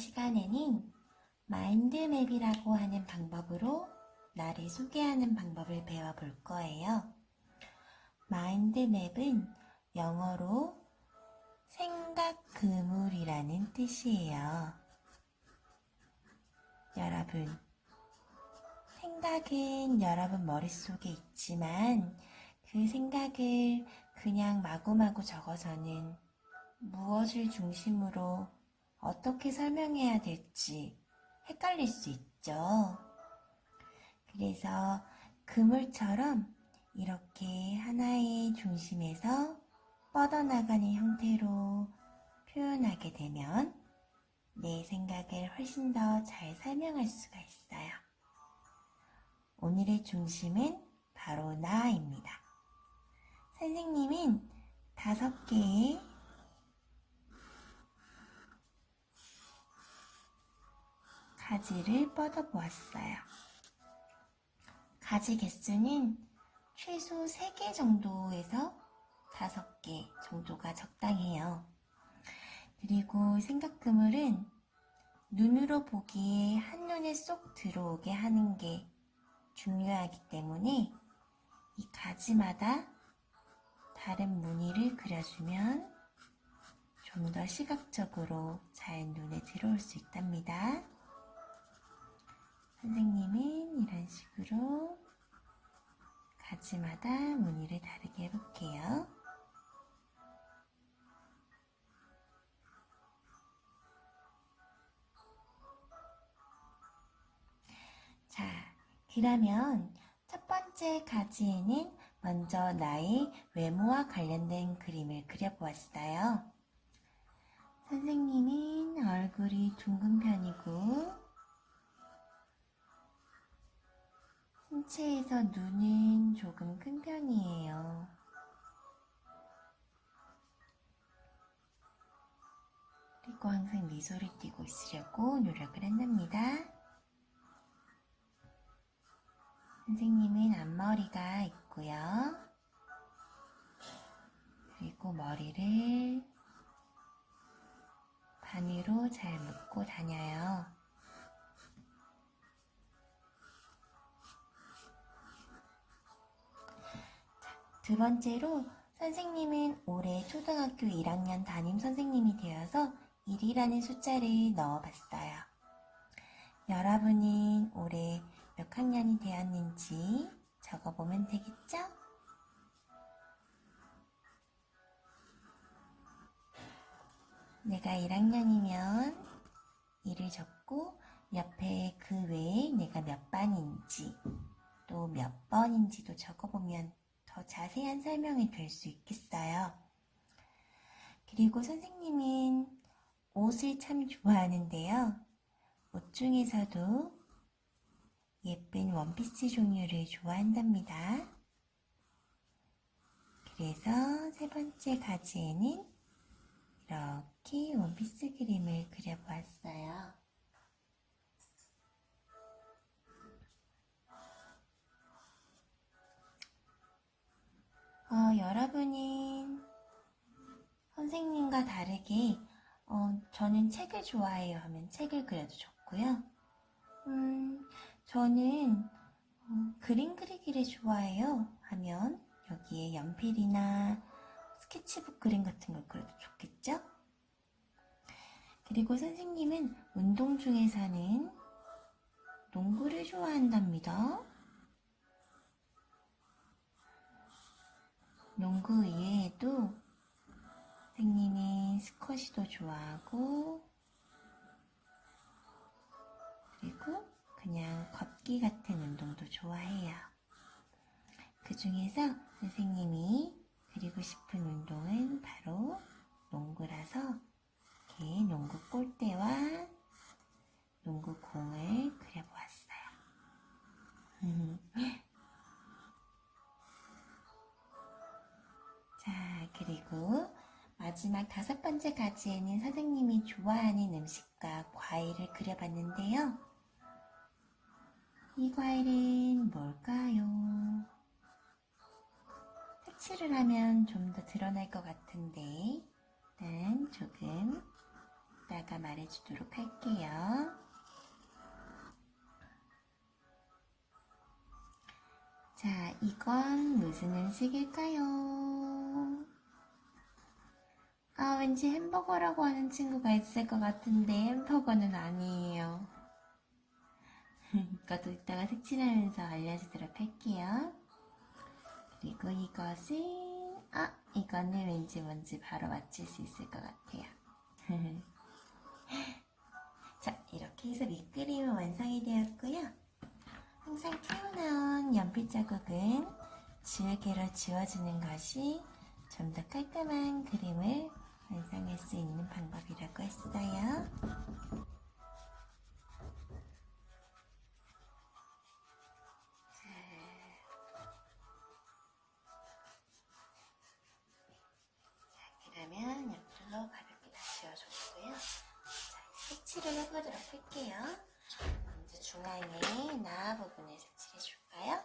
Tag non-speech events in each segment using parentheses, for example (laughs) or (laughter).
시간에는 마인드맵이라고 하는 방법으로 나를 소개하는 방법을 배워볼 거예요. 마인드맵은 영어로 생각 그물이라는 뜻이에요. 여러분, 생각은 여러분 머릿속에 있지만 그 생각을 그냥 마구마구 적어서는 무엇을 중심으로 어떻게 설명해야 될지 헷갈릴 수 있죠. 그래서 그물처럼 이렇게 하나의 중심에서 뻗어나가는 형태로 표현하게 되면 내 생각을 훨씬 더 잘 설명할 수가 있어요. 오늘의 중심은 바로 나입니다. 선생님은 다섯 개의 가지를 뻗어 보았어요. 가지 개수는 최소 3개 정도에서 5개 정도가 적당해요. 그리고 생각 그물은 눈으로 보기에 한눈에 쏙 들어오게 하는 게 중요하기 때문에 이 가지마다 다른 무늬를 그려주면 좀 더 시각적으로 잘 눈에 들어올 수 있답니다. 선생님은 이런 식으로 가지마다 무늬를 다르게 해볼게요. 자, 그러면 첫 번째 가지에는 먼저 나의 외모와 관련된 그림을 그려보았어요. 선생님은 얼굴이 둥근 편이고 신체에서 눈은 조금 큰 편이에요. 그리고 항상 미소를 띠고 있으려고 노력을 한답니다. 선생님은 앞머리가 있고요. 그리고 머리를 반 위로 잘 묶고 다녀요. 두 번째로 선생님은 올해 초등학교 1학년 담임 선생님이 되어서 1이라는 숫자를 넣어봤어요. 여러분은 올해 몇 학년이 되었는지 적어보면 되겠죠? 내가 1학년이면 1을 적고 옆에 그 외에 내가 몇 반인지 또 몇 번인지도 적어보면 더 자세한 설명이 될 수 있겠어요. 그리고 선생님은 옷을 참 좋아하는데요. 옷 중에서도 예쁜 원피스 종류를 좋아한답니다. 그래서 세 번째 가지에는 이렇게 원피스 그림을 그려보았어요. 어, 여러분은 선생님과 다르게 어, 저는 책을 좋아해요 하면 책을 그려도 좋고요. 음, 저는 어, 그림 그리기를 좋아해요 하면 여기에 연필이나 스케치북 그림 같은 걸 그려도 좋겠죠? 그리고 선생님은 운동 중에서는 농구를 좋아한답니다. 농구 이외에도 선생님이 스쿼시도 좋아하고 그리고 그냥 걷기 같은 운동도 좋아해요. 그 중에서 선생님이 그리고 싶은 운동은 바로 농구라서 이렇게 농구 골대와 농구 공을 그려보았어요. (laughs) (laughs) 마지막 다섯 번째 가지에는 선생님이 좋아하는 음식과 과일을 그려봤는데요. 이 과일은 뭘까요? 색칠을 하면 좀 더 드러날 것 같은데 일단 조금 이따가 말해주도록 할게요. 자, 이건 무슨 음식일까요? 아, 왠지 햄버거라고 하는 친구가 있을 것 같은데 햄버거는 아니에요. (laughs) 이것도 이따가 색칠하면서 알려주도록 할게요. 그리고 이것은, 아, 이거는 왠지 뭔지 바로 맞힐 수 있을 것 같아요. (laughs) 자, 이렇게 해서 밑그림은 완성이 되었고요. 항상 튀어나온 연필 자국은 지우개로 지워주는 것이 좀 더 깔끔한 그림을 완성할 수 있는 방법이라고 했어요. 자, 그러면 옆으로 가볍게 다 지워줬고요. 자, 색칠을 해보도록 할게요. 먼저 중앙에 나 부분을 색칠해 줄까요?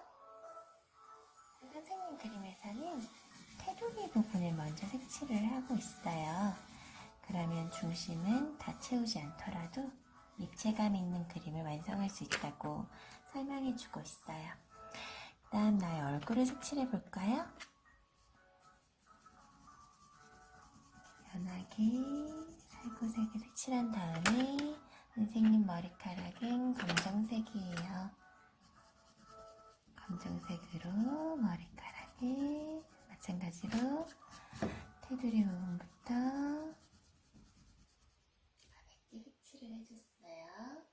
선생님 그림에서는 테두리 부분을 먼저 색칠을 하고 있어요. 그러면 중심은 다 채우지 않더라도 입체감 있는 그림을 완성할 수 있다고 설명해 주고 있어요. 다음 나의 얼굴을 색칠해 볼까요? 연하게 살구색을 색칠한 다음에 선생님 머리카락은 테두리 부분부터 가볍게 색칠을 해줬어요.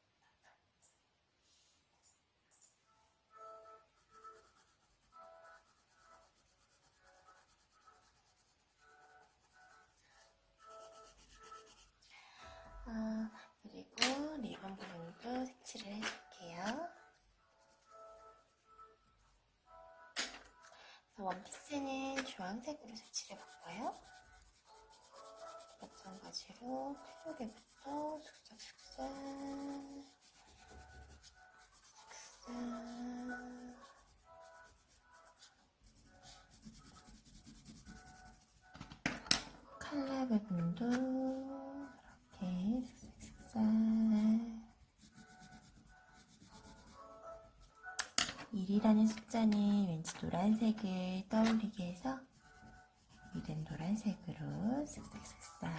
어, 그리고 리본 부분도 색칠을 해줄게요. 원피스는 주황색으로 색칠해 볼까요? 마찬가지로 테두리부터 슥싹슥싹 슥싹 칼라 부분도 이렇게 슥싹슥싹 일이라는 숫자는 왠지 노란색을 떠올리게 해서 노란색으로 슥싹슥싹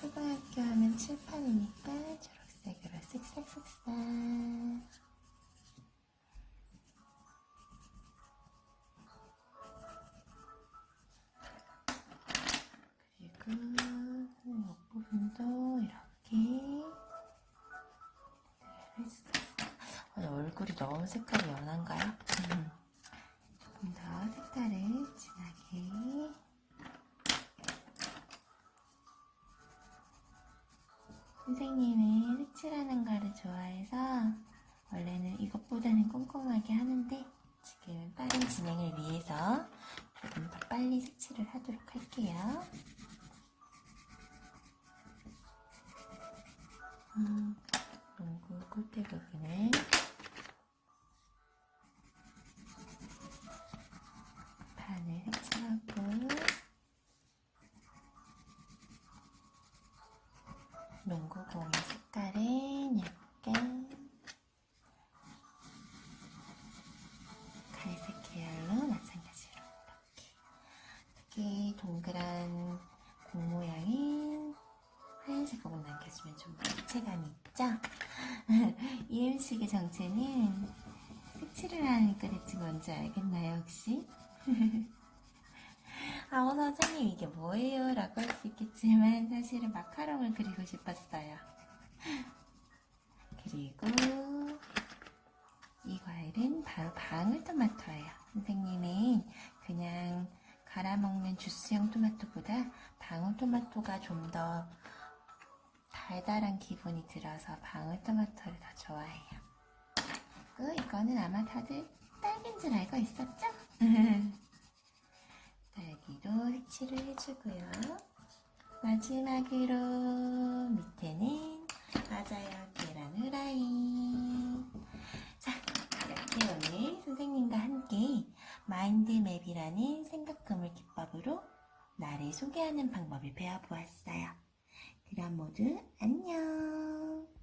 초등학교 하면 칠판이니까 초록색으로 슥싹슥싹 그리고 옆부분도 이렇게 어, 얼굴이 너무 색깔이 연한가요? 음. 조금 더 색깔을 진하게 선생님은 색칠하는 거를 좋아해서 원래는 이것보다는 꼼꼼하게 하는데 지금 빠른 진행을 위해서 조금 더 빨리 색칠을 하도록 할게요. 공의 색깔은 약간 갈색 계열로 마찬가지로 이렇게 이렇게 동그란 공 모양인 하얀색 부분 남겨주면 좀더 입체감이 있죠? (laughs) 이 음식의 정체는 색칠을 하니까 대체 뭔지 알겠나요 혹시? (laughs) 아, 어, 선생님 이게 뭐예요? 라고 할 수 있겠지만 사실은 마카롱을 그리고 싶었어요. (laughs) 그리고 이 과일은 바로 방울토마토예요. 선생님은 그냥 갈아먹는 주스형 토마토보다 방울토마토가 좀 더 달달한 기분이 들어서 방울토마토를 더 좋아해요. 그리고 이거는 아마 다들 딸기인 줄 알고 있었죠? (laughs) 딸기도 색칠을 해주고요. 마지막으로 밑에는 맞아요 계란 후라이. 자 이렇게 오늘 선생님과 함께 마인드맵이라는 생각 그물 기법으로 나를 소개하는 방법을 배워보았어요. 그럼 모두 안녕!